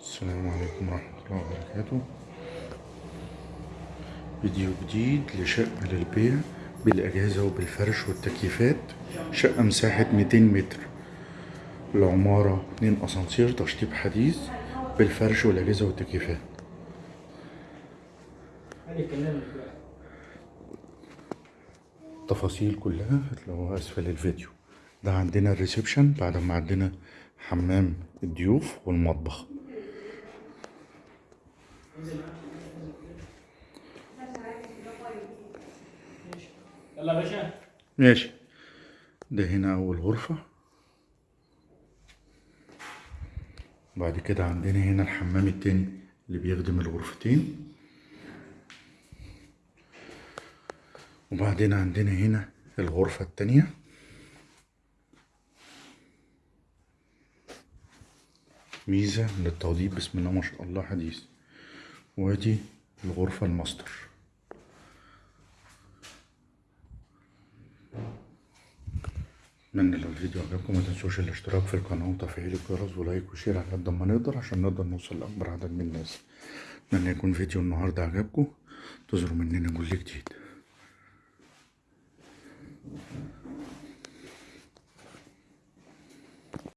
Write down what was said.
السلام عليكم ورحمة الله وبركاته. فيديو جديد لشقة للبيع بالأجهزة وبالفرش والتكييفات. شقة مساحة 200 متر. العمارة 2 أسانسير تشطيب حديث بالفرش والأجهزة والتكييفات. التفاصيل كلها هتلاقوها أسفل الفيديو. ده عندنا الريسبشن بعد ما عندنا حمام الضيوف والمطبخ. يلا باشا. ماشي. ده هنا أول غرفة. بعد كده عندنا هنا الحمام التاني اللي بيخدم الغرفتين. وبعدين عندنا هنا الغرفة التانية. ميزة للتوضيب بسم الله ما شاء الله حديث. وادي الغرفة الماستر. اتمنى لو الفيديو عجبكم ما تنسوش الاشتراك في القناة وتفعيل الجرس و like و share على قد ما نقدر عشان نقدر نوصل لأكبر عدد من الناس. اتمنى يكون فيديو النهاردة عجبكم. تظهروا مننا كل جديد.